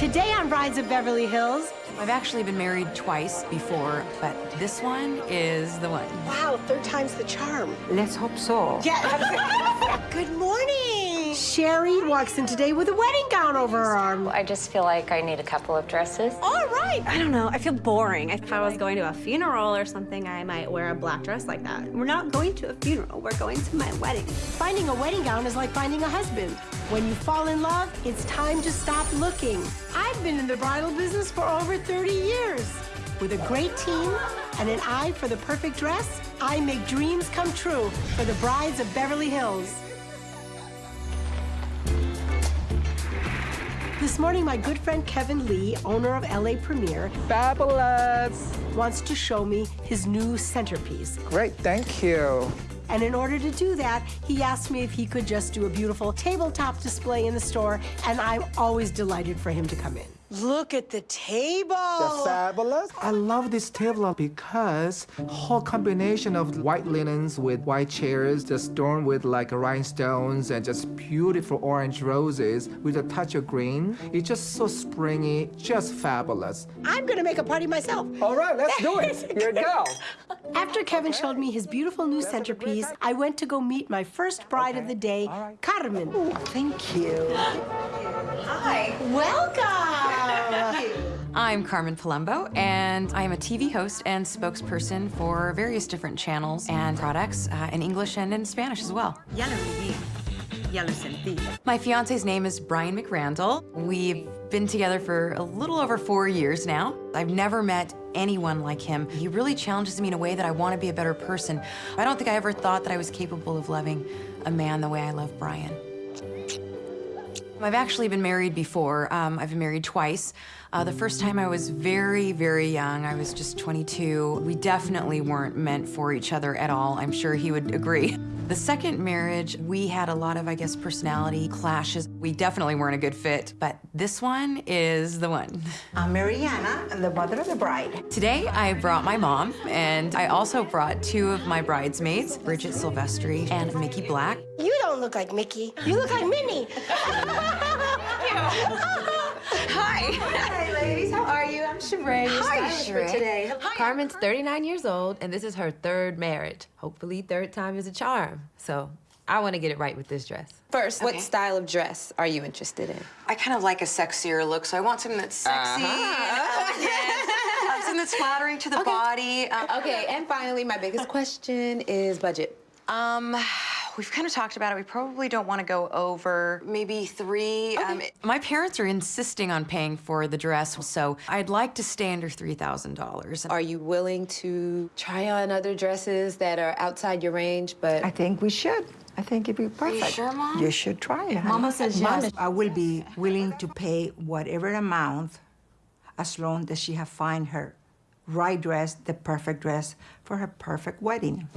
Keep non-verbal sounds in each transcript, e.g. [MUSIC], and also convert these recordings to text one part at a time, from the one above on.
Today on Brides of Beverly Hills. I've actually been married twice before, but this one is the one. Wow, third time's the charm. Let's hope so. Yeah. [LAUGHS] Good morning. Sherry walks in today with a wedding gown over her arm. I just feel like I need a couple of dresses. All right. I don't know. I feel boring. If I was going to a funeral or something, I might wear a black dress like that. We're not going to a funeral. We're going to my wedding. Finding a wedding gown is like finding a husband. When you fall in love, it's time to stop looking. I've been in the bridal business for over 30 years. With a great team and an eye for the perfect dress, I make dreams come true for the brides of Beverly Hills. This morning, my good friend Kevin Lee, owner of LA Premier, Fabulous. wants to show me his new centerpiece. Great, thank you. And in order to do that, he asked me if he could just do a beautiful tabletop display in the store, and I'm always delighted for him to come in. Look at the table. They're fabulous. I love this table because whole combination of white linens with white chairs, just adorned with like rhinestones and just beautiful orange roses with a touch of green. It's just so springy, just fabulous. I'm gonna make a party myself. All right, let's do it. [LAUGHS] Here we go. After Kevin showed me his beautiful new centerpiece, I went to go meet my first bride of the day, Carmen. Thank you. [GASPS] Hi. Welcome. I'm Carmen Palumbo, and I am a TV host and spokesperson for various different channels and products uh, in English and in Spanish as well. Lo viví, ya. My fiance's name is Brian McRandall. We've been together for a little over four years now. I've never met anyone like him. He really challenges me in a way that I want to be a better person. I don't think I ever thought that I was capable of loving a man the way I love Brian. I've actually been married before. Um, I've been married twice. Uh, the first time I was very, very young. I was just 22. We definitely weren't meant for each other at all. I'm sure he would agree. The second marriage, we had a lot of, I guess, personality clashes. We definitely weren't a good fit, but this one is the one. I'm Mariana, the mother of the bride. Today, I brought my mom, and I also brought two of my bridesmaids, Bridget Silvestri and Mickey Black. You don't look like Mickey. You look like Minnie. [LAUGHS] [LAUGHS] Hi. Hi, ladies. How are you? I'm Sheree. Hi, stylist Sheree. For today. Carmen's 39 years old, and this is her third marriage. Hopefully, third time is a charm. So, I want to get it right with this dress. First, Okay. what style of dress are you interested in? I kind of like a sexier look, so I want something that's sexy and elegant, uh, something that's flattering to the body. Um, Okay, and finally, my biggest question is budget. Um, we've kind of talked about it. We probably don't want to go over maybe three. Um, my parents are insisting on paying for the dress, so I'd like to stay under three thousand dollars. Are you willing to try on other dresses that are outside your range, but I think we should. I think it'd be perfect. You sure, Mom? You should try it. Mama says yes. I will be willing to pay whatever amount as long as she have find her right dress, the perfect dress for her perfect wedding.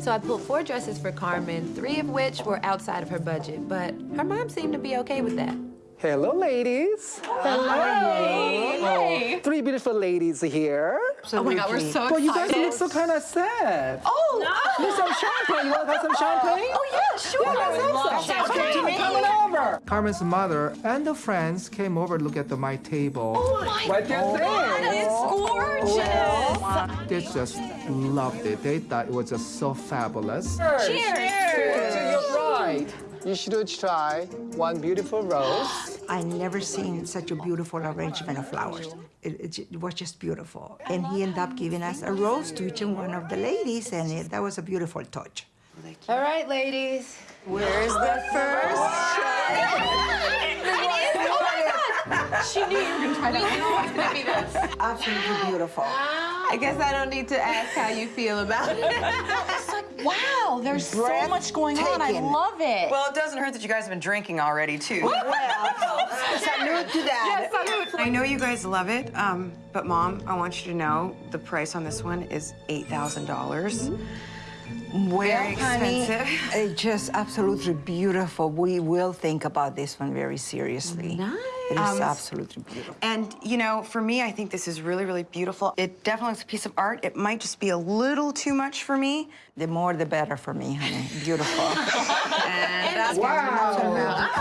So I pulled four dresses for Carmen, three of which were outside of her budget, but her mom seemed to be okay with that. Hello, ladies. Hello. Three beautiful ladies here. Oh my God, we're so excited. But you guys look so kind of sad. Oh, Need some champagne. You want to have some champagne? Oh, yeah, sure. Yeah, let's have some. Okay, coming over. Carmen's mother and the friends came over to look at the, my table. Oh, my what do you think? It's oh, gorgeous. They just loved it. They thought it was just so fabulous. Cheers. To your bride. You should try one beautiful rose. I never seen such a beautiful arrangement of flowers. It, it, it was just beautiful. And he ended up giving us a rose to each one of the ladies, and it, that was a beautiful touch. all right, ladies. Where's the first? She knew you were going to try that. We knew it was going to be this. Absolutely beautiful. I guess I don't need to ask how you feel about it. It's like, wow, there's so much going on. I love it. Well, it doesn't hurt that you guys have been drinking already, too. [LAUGHS] Salute to that. I know you guys love it, um, but Mom, I want you to know the price on this one is $8,000. Well, Very honey, expensive. it's just absolutely beautiful. We will think about this one very seriously. Nice. It is Um, absolutely beautiful. And, you know, for me, I think this is really, really beautiful. It definitely looks a piece of art. It might just be a little too much for me. The more, the better for me, honey. Beautiful. [LAUGHS] And that's Wow. [LAUGHS]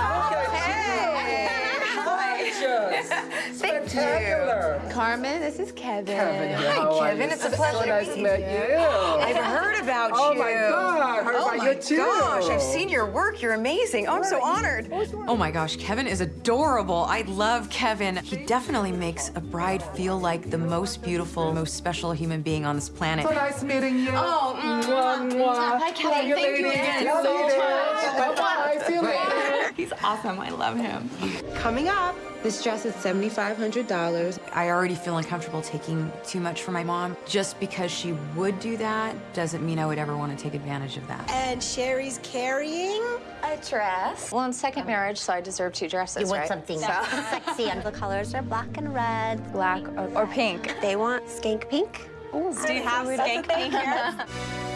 Spectacular. Carmen, this is Kevin. How are Kevin. It's a pleasure So to nice meet to meet you. I've heard about Oh you. my God, heard oh about my you too. gosh, I've seen your work. You're amazing. Oh, I'm so honored. Oh my gosh, Kevin is adorable. I love Kevin. He definitely makes a bride feel like the most beautiful, most special human being on this planet. So nice meeting you. Oh, mwah, mwah. Hi, Kevin. Thank you again so much. Bye-bye. See you later. [LAUGHS] He's awesome. I love him. Coming up, This dress is $7,500. I already feel uncomfortable taking too much from my mom. Just because she would do that doesn't mean I would ever want to take advantage of that. and Sherry's carrying. A dress. Well, in second marriage, so I deserve two dresses, You want right? something So- [LAUGHS] sexy, and the colors are black and red. Black or, or pink. They want skank pink. Do you have skank pink here? [LAUGHS]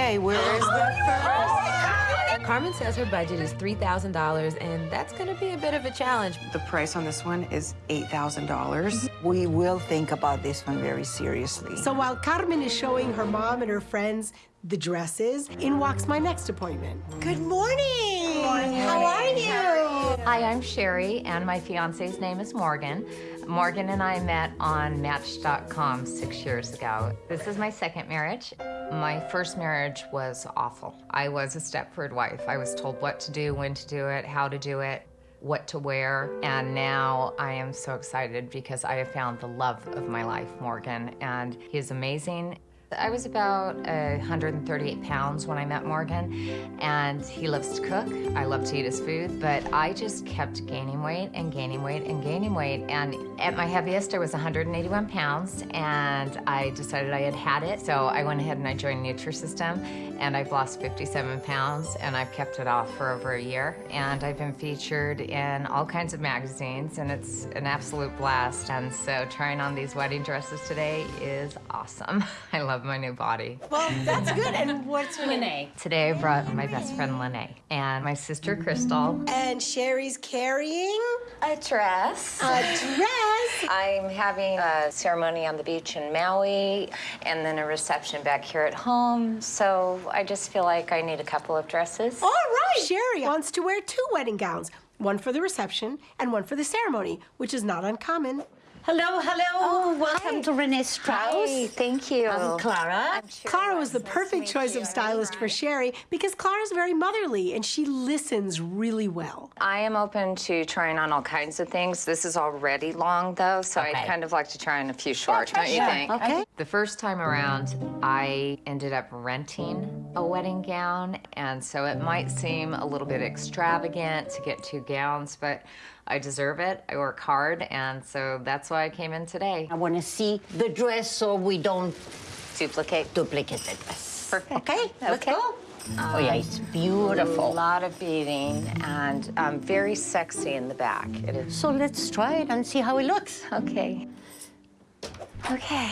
Okay, where is the Carmen says her budget is $3,000, and that's gonna be a bit of a challenge. The price on this one is $8,000. We will think about this one very seriously. So while Carmen is showing her mom and her friends the dresses, in walks my next appointment. Good morning. How are you? Hi, I'm Sherry, and my fiance's name is Morgan. Morgan and I met on Match.com six years ago. This is my second marriage. My first marriage was awful. I was a Stepford wife. I was told what to do, when to do it, how to do it, what to wear, and now I am so excited because I have found the love of my life, Morgan, and he is amazing. I was about uh, 138 pounds when I met Morgan, and he loves to cook. I love to eat his food, but I just kept gaining weight and gaining weight and gaining weight. And at my heaviest, I was 181 pounds, and I decided I had had it. So I went ahead and I joined Nutrisystem, and I've lost 57 pounds, and I've kept it off for over a year. And I've been featured in all kinds of magazines, and it's an absolute blast. And so trying on these wedding dresses today is awesome. [LAUGHS] I love my new body. Well, that's good. And what's her name? Today I brought my best friend Lene and my sister Crystal. And Sherry's carrying A dress. a dress. I'm having a ceremony on the beach in Maui and then a reception back here at home. So I just feel like I need a couple of dresses. All right. Sherry wants to wear two wedding gowns, one for the reception and one for the ceremony, which is not uncommon. Hello, hello. Oh, Welcome to Renee Strauss. Hi, thank you. I'm Clara. I'm sure Clara was the perfect meet choice of stylist for Sherry because Clara's very motherly and she listens really well. I am open to trying on all kinds of things. This is already long, though, so I'd kind of like to try on a few short, don't you think? Okay. The first time around, I ended up renting a wedding gown, and so it might seem a little bit extravagant to get two gowns, but I deserve it. I work hard, and so that's why I came in today. I want to see the dress so we don't Duplicate. duplicate the dress. Perfect. Okay, let's Okay. go. oh, yeah, it's beautiful. A lot of beading and um, very sexy in the back. It is. So let's try it and see how it looks. Okay. Okay.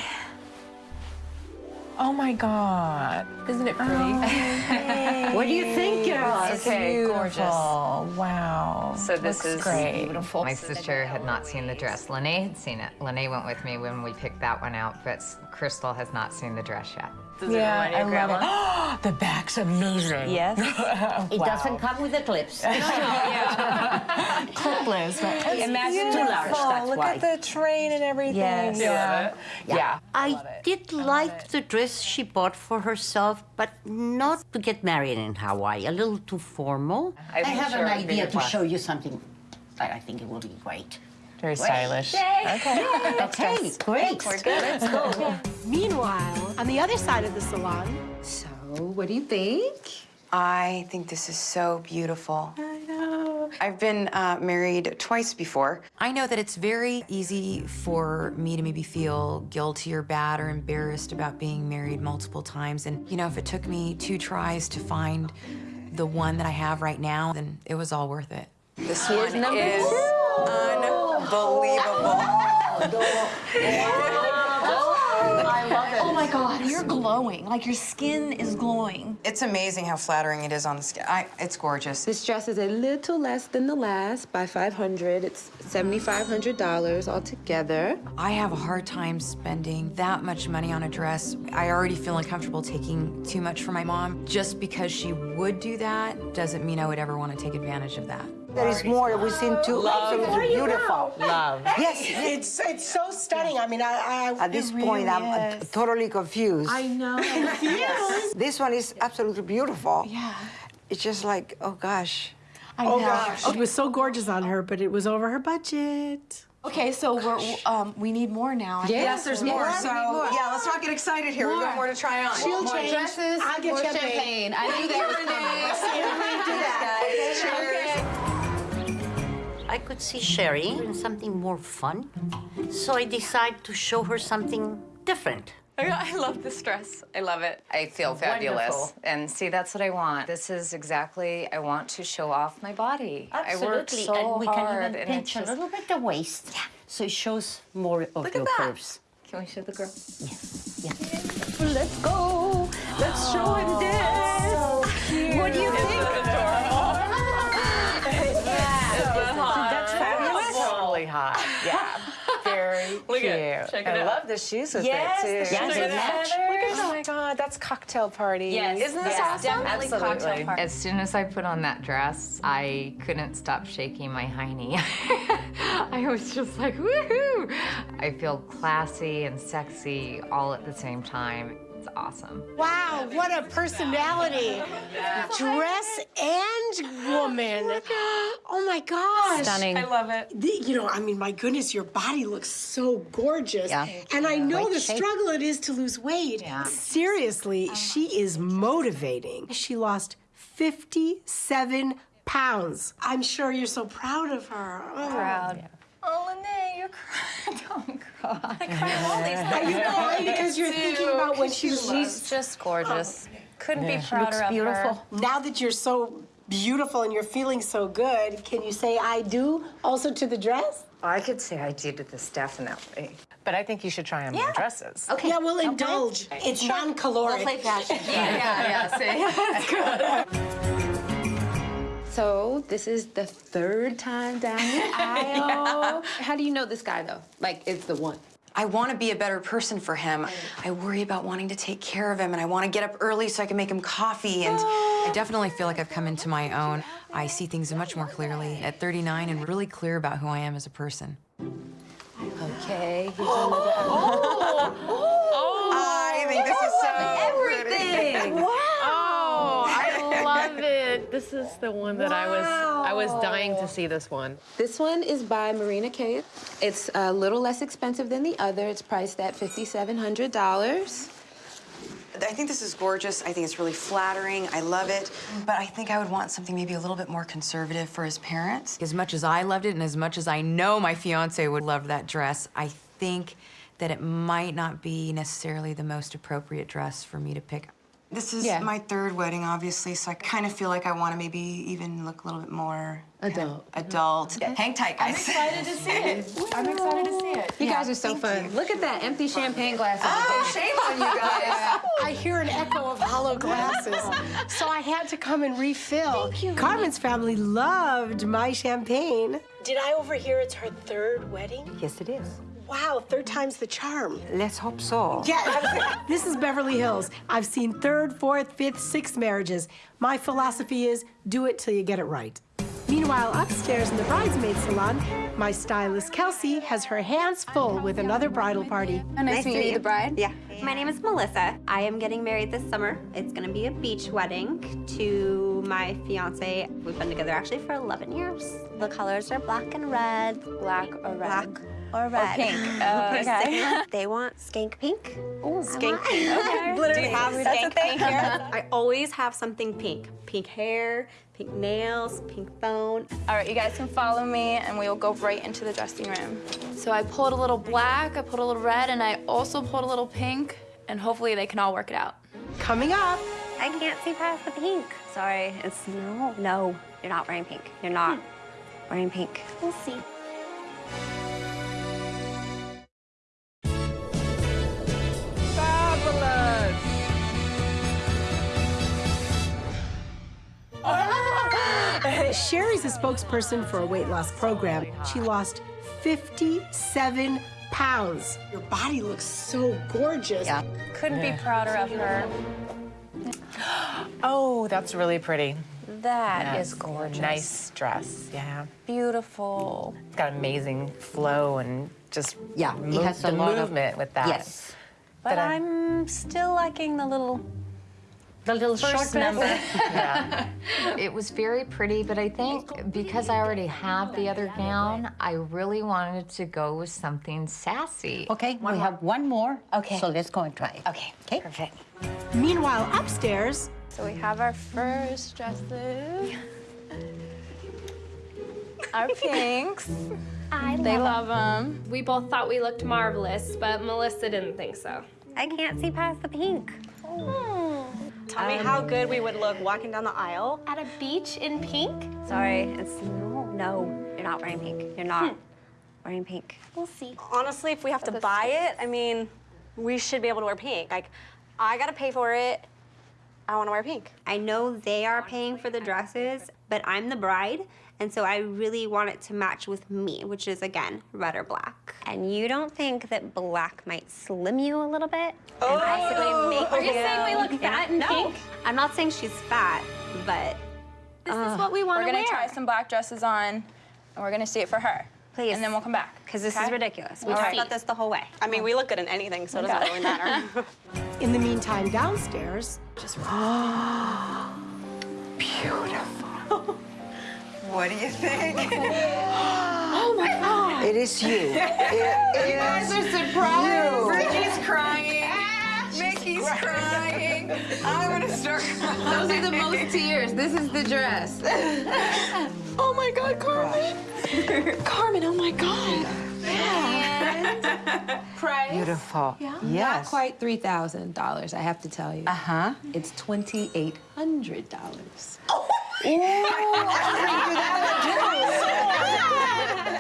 Oh my God. Isn't it pretty? Oh, [LAUGHS] what do you think, girls? Okay, Beautiful. gorgeous. Wow. So this Looks is great. beautiful. My sister had not seen the dress. Lene had seen it. Lene went with me when we picked that one out, but Crystal has not seen the dress yet. Yeah, I love it. [GASPS] the back's amazing. yes. [LAUGHS] It doesn't come with the clips. [LAUGHS] [LAUGHS] Clipless, but it's Imagine too large, beautiful. that's Look why. at the train and everything. Yes. Yeah. Yeah. I did like the dress she bought for herself, but not to get married in Hawaii. A little too formal. I, think have sure an it would be idea to show you something. I, I think it will be great. Very stylish. Okay, Okay. great. We're good. Let's go. [LAUGHS] Meanwhile, on the other side of the salon, So, what do you think? I think this is so beautiful. I know. I've been uh, married twice before. I know that it's very easy for me to maybe feel guilty or bad or embarrassed about being married multiple times. And, you know, if it took me two tries to find the one that I have right now, then it was all worth it. This one is unbelievable. I love it. Oh my God, you're glowing. Like your skin is glowing. It's amazing how flattering it is on the skin. I, it's gorgeous. This dress is a little less than the last by 500. It's $7,500 altogether. I have a hard time spending that much money on a dress. I already feel uncomfortable taking too much for my mom. Just because she would do that doesn't mean I would ever want to take advantage of that. There is more. We've seen two absolutely beautiful. Love. Yes, It's it's so stunning. I mean, I, I At this point, I'm uh, totally confused. I know. [LAUGHS] This one is absolutely beautiful. Yeah. It's just like, oh gosh. oh gosh, it was so gorgeous on her, but it was over her budget. Okay, so we're um, we need more now. I Yes, there's more. So, yeah, let's not get excited here. We've got more to try on. She'll More change. dresses, I'll get more champagne. champagne. I knew that was coming. I could see Sherry in something more fun, so I decided to show her something different. [LAUGHS] I love this dress. I love it. I feel fabulous. Wonderful. And see, that's what I want. This is exactly, I want to show off my body. I worked Absolutely, so and we hard. can even and pinch it's a little bit the waist, Yeah. so it shows more of Look your at that. curves. Can we show the girl? Yes, yes. Let's go. Let's show him this. Oh, what do you think? Yeah. Very [LAUGHS] Look cute. at- check it I out. love the shoes with Yes, it too. the shoes Yes, with they the match. feathers. Oh my god, that's cocktail party. Yes. Isn't this Yeah, awesome? definitely cocktail Absolutely. party. As soon as I put on that dress, I couldn't stop shaking my hiney. [LAUGHS] I was just like, woohoo! I feel classy and sexy all at the same time. It's awesome. Wow, what a personality. Dress and woman. [LAUGHS] Oh my gosh. Stunning. I love it. The- you know, I mean, my goodness, your body looks so gorgeous. Yeah. And I know Great the shape. struggle it is to lose weight. Yeah. Seriously, uh-huh. she is motivating. She lost 57 pounds. I'm sure you're so proud of her. Oh. Proud. Oh, Lene, you're [LAUGHS] crying. Don't cry. I cry all these Are you crying because you're thinking about when she was She's just gorgeous. Couldn't be prouder looks of beautiful. her. Now that you're so beautiful and you're feeling so good, can you say I do also to the dress? I could say I did this definitely. But I think you should try on more dresses. Okay. Yeah, we'll indulge. It's non-caloric. Play fashion. Yeah, yeah, [LAUGHS] see? So this is the third time down the [LAUGHS] aisle. How do you know this guy though? Like it's the one. I want to be a better person for him. I worry about wanting to take care of him, and I want to get up early so I can make him coffee. And oh. I definitely feel like I've come into my own. I see things much more clearly at 39 and really clear about who I am as a person. Okay. Another. [GASPS] I think this is so Everything. Oh, I love it. This is the one that I was I was dying to see this one. This one is by Marina Kay. It's a little less expensive than the other. It's priced at $5,700. I think this is gorgeous. I think it's really flattering. I love it. But I think I would want something maybe a little bit more conservative for his parents. As much as I loved it and as much as I know my fiance would love that dress, I think that it might not be necessarily the most appropriate dress for me to pick. This is Yeah. my third wedding, obviously, so I kind of feel like I want to maybe even look a little bit more kind of Adult. Adult. Hang tight, guys. I'm excited to see it. I'm excited to see it. [LAUGHS] You guys are so fun. Look at that empty champagne glass. Oh, shame on you guys. [LAUGHS] I hear an echo of hollow glasses, so I had to come and refill. Thank you. Carmen's family loved my champagne. Did I overhear it's her third wedding? Yes, it is. Wow, third time's the charm. Let's hope so. Yeah, [LAUGHS] this is Beverly Hills. I've seen third, fourth, fifth, sixth marriages. My philosophy is do it till you get it right. Meanwhile, upstairs in the bridesmaid salon, my stylist Kelsey has her hands full with another bridal party. Oh, nice, to meet you, the bride. Yeah. My name is Melissa. I am getting married this summer. It's gonna be a beach wedding to my fiance. We've been together actually for 11 years. The colors are black and red. Black or red? Black or red. pink. [LAUGHS] Oh, okay. [LAUGHS] they want skank pink. Ooh, Skank pink. [LAUGHS] Okay. Do you have That's skank a thing pink? here. I always have something pink. Pink hair, pink nails, pink phone. All right, you guys can follow me and we will go right into the dressing room. So I pulled a little black, I pulled a little red, and I also pulled a little pink, and hopefully they can all work it out. Coming up, I can't see past the pink. Sorry, it's no, no. You're not wearing pink. You're not hmm. wearing pink. We'll see. Sherry's a spokesperson for a weight loss program. She lost 57 pounds. Your body looks so gorgeous. Yeah. Couldn't be prouder of her. [GASPS] Oh, that's really pretty. That is Yes, gorgeous. Nice dress, yeah. Beautiful. It's got amazing flow and just Yeah, it move- has a the lot of- movement with that. Yes. But, But I- I'm still liking the little The little first short number. [LAUGHS] Yeah. It was very pretty, but I think because I already have the other gown, I really wanted to go with something sassy. Okay, we have one more. Okay. So let's go and try it. Okay, Okay. perfect. Meanwhile, upstairs, So we have our first dresses. [LAUGHS] Our pinks. I They love them. We both thought we looked marvelous, but Melissa didn't think so. I can't see past the pink. Hmm. Tell me how good we would look walking down the aisle. At a beach in pink? Sorry, it's no, no. You're not wearing pink. You're not hmm. wearing pink. We'll see. Honestly, if we have to buy it, I mean, we should be able to wear pink. Like, I gotta pay for it. I wanna wear pink. I know they are paying for the dresses, but I'm the bride, and so I really want it to match with me, which is again red or black. And you don't think that black might slim you a little bit oh. and possibly make Are you you- saying we look fat in no, pink? I'm not saying she's fat, but This is what we want to wear. We're to gonna try some black dresses on, and we're gonna see it for her. Please. And then we'll come back. because this is ridiculous. We All talked right. about this the whole way. I mean, we look good in anything, so it doesn't Okay. really matter. [LAUGHS] in the meantime, downstairs, [GASPS] [LAUGHS] What do you think? [LAUGHS] Oh my god! It is you. [LAUGHS] It, it You guys are surprised. Bridget's crying. Mickey's crying. I'm gonna start crying. Those are the most tears. This is the dress. oh my God, Carmen. Carmen, oh my God. Yeah. Price? beautiful. Not Yes. Not quite three thousand dollars, I have to tell you. Uh huh. It's twenty eight hundred dollars. [LAUGHS]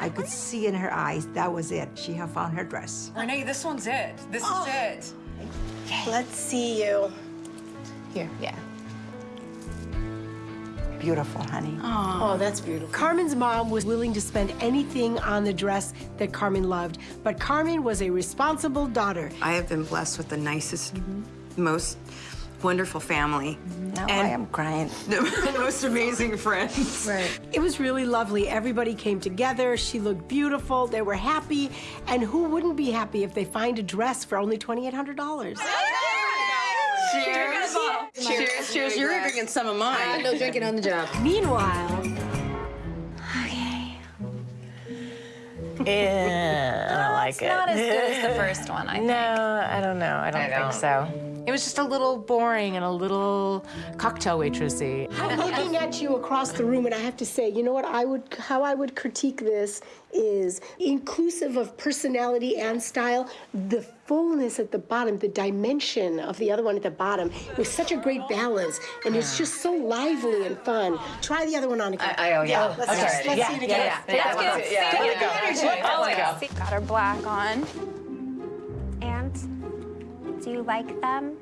I could see in her eyes that was it. She had found her dress. Renee, this one's it. This is oh. it. Let's see you. Here, yeah. Beautiful, honey. Oh, that's beautiful. Carmen's mom was willing to spend anything on the dress that Carmen loved, but Carmen was a responsible daughter. I have been blessed with the nicest, mm-hmm. most wonderful family. Now and I am crying. [LAUGHS] the most amazing friends. Right. It was really lovely. Everybody came together. She looked beautiful. They were happy. And who wouldn't be happy if they find a dress for only $2,800? Cheers. Cheers, cheers. You're drinking some of mine. I have no drinking on the job. Meanwhile, Yeah, I don't like it. Not as good as the [LAUGHS] first one, I think. No, I don't know. I don't I think don't. so. It was just a little boring and a little cocktail waitressy. I'm looking at you across the room, and I have to say, you know what I would, how I would critique this is inclusive of personality and style. The fullness at the bottom, the dimension of the other one at the bottom, was such a great balance, and it's just so lively and fun. Try the other one on again. I, oh, yeah. Let's, Okay. just, let's Yeah, see it again. yeah, yeah. Let's get, Yeah, see, let it get go. the energy. Let's Let's go. Got our black on. And do you like them?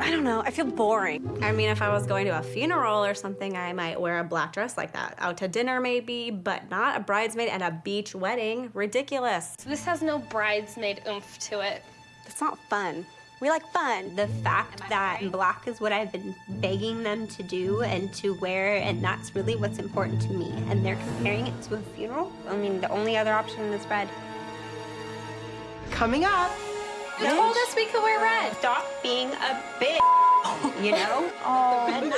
I don't know. I feel boring. I mean, if I was going to a funeral or something, I might wear a black dress like that. Out to dinner, maybe, but not a bridesmaid at a beach wedding. Ridiculous. This has no bridesmaid oomph to it. It's not fun. We like fun. The fact that black is what I've been begging them to do and to wear, and that's really what's important to me. And they're comparing it to a funeral. I mean, the only other option is red. Coming up. You told us we could wear red. Stop being a bitch, [LAUGHS] you know? oh.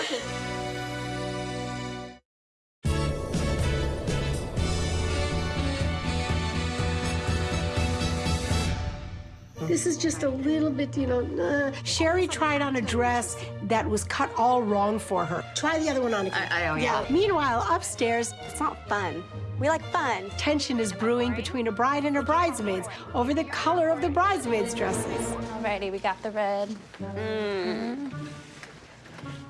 This is just a little bit, you know. Uh. Sherry tried on a dress that was cut all wrong for her. Try the other one on again. I- I- oh, yeah. Meanwhile, upstairs, It's not fun. We like fun. tension is brewing between a bride and her bridesmaids over the color of the bridesmaids' dresses. Alrighty, we got the red. Mm. Mm.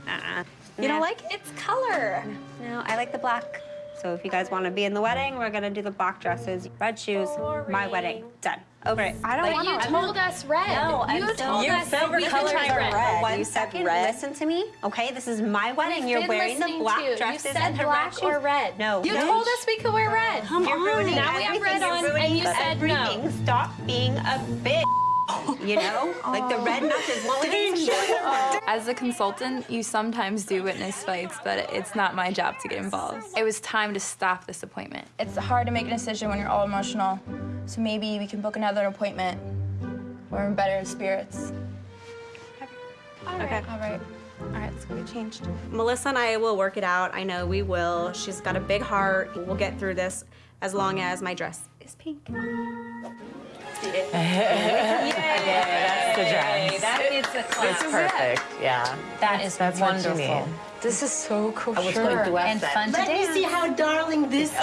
Uh-uh. You don't like it? It's color. No, I like the black. So if you guys want to be in the wedding, we're gonna do the black dresses, red shoes, my wedding. Done. Over it. I don't Like, want you I'm told us red. No, you I'm told Your us favorite we colors could try red. red. One You said second, red. listen to me. Okay, this is my wedding. You're wearing the black to you. dresses You said and the black red or shoes. red. No. You no. told us we could wear red. Come You're on. ruining Now we have everything. red You're on, ruining and you said no. everything. Stop being a bitch. [LAUGHS] You know, like the red matches. What would you As a consultant, you sometimes do witness fights, but it's not my job to get involved. It was time to stop this appointment. It's hard to make a decision when you're all emotional, so maybe we can book another appointment. We're in better spirits. Okay. All right. All right, let's go get changed. Melissa and I will work it out. I know we will. She's got a big heart. We'll get through this as long as my dress is pink. That's the dress. That is a It's perfect. Yeah. That is That's what you wonderful. This is so cool. I was going to and that. fun to Let me see how darling this is.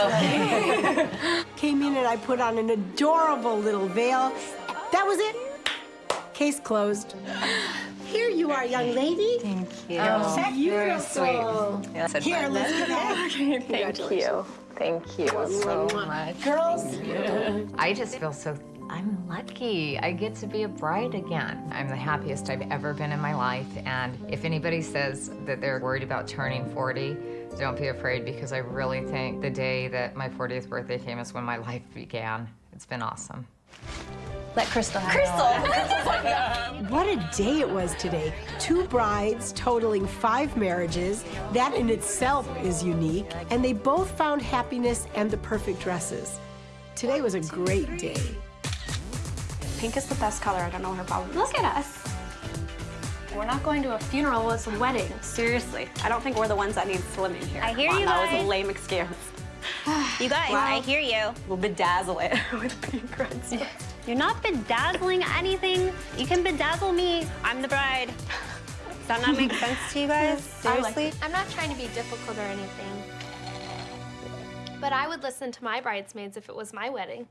Came in and I put on an adorable little veil. That was it. Case closed. Here you are, young lady. Thank you. Oh, Very beautiful. sweet. Yes, Here, let's that. get back. [LAUGHS] Thank you. Thank you so much. Girls. I just feel so, I'm lucky. I get to be a bride again. I'm the happiest I've ever been in my life. And if anybody says that they're worried about turning 40, don't be afraid because I really think the day that my 40th birthday came is when my life began. It's been awesome. Let Crystal have Crystal! [LAUGHS] What a day it was today. Two brides totaling five marriages. That in itself is unique. And they both found happiness and the perfect dresses. Today was a great day. Pink is the best color. I don't know what her problem is. Look at us. We're not going to a funeral, it's a wedding. Seriously, I don't think we're the ones that need slimming here. I hear Come on, you That was a lame excuse. [SIGHS] You guys, I hear you. We'll bedazzle it [LAUGHS] with pink reds. [LAUGHS] You're not bedazzling anything. You can bedazzle me. I'm the bride. Does that not make sense to you [LAUGHS] guys? Seriously? I'm not trying to be difficult or anything. But I would listen to my bridesmaids if it was my wedding.